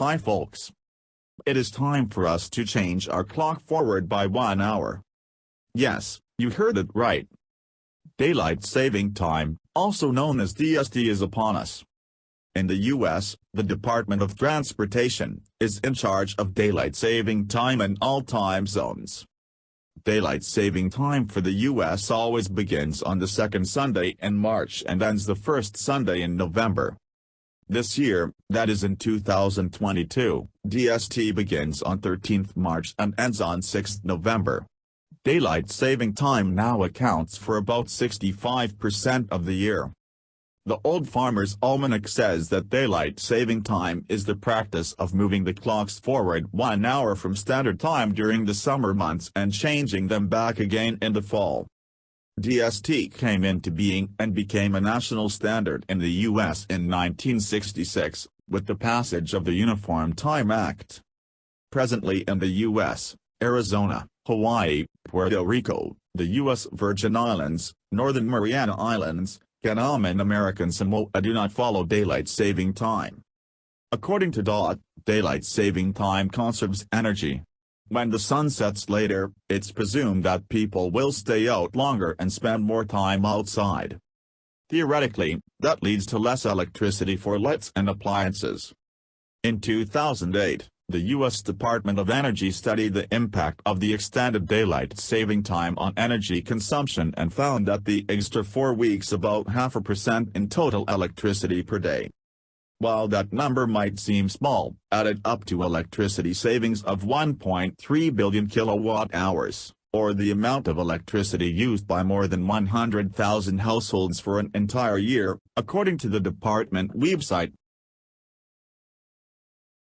Hi folks. It is time for us to change our clock forward by one hour. Yes, you heard it right. Daylight Saving Time, also known as DST is upon us. In the U.S., the Department of Transportation, is in charge of daylight saving time in all time zones. Daylight saving time for the U.S. always begins on the second Sunday in March and ends the first Sunday in November. This year, that is in 2022, DST begins on 13 March and ends on 6 November. Daylight saving time now accounts for about 65% of the year. The Old Farmer's Almanac says that daylight saving time is the practice of moving the clocks forward one hour from standard time during the summer months and changing them back again in the fall. DST came into being and became a national standard in the U.S. in 1966, with the passage of the Uniform Time Act. Presently in the U.S., Arizona, Hawaii, Puerto Rico, the U.S. Virgin Islands, Northern Mariana Islands, Guam and American Samoa do not follow daylight saving time. According to DOT, daylight saving time conserves energy. When the sun sets later, it's presumed that people will stay out longer and spend more time outside. Theoretically, that leads to less electricity for lights and appliances. In 2008, the U.S. Department of Energy studied the impact of the extended daylight saving time on energy consumption and found that the extra four weeks about half a percent in total electricity per day. While that number might seem small, added up to electricity savings of 1.3 billion kilowatt-hours, or the amount of electricity used by more than 100,000 households for an entire year, according to the department website,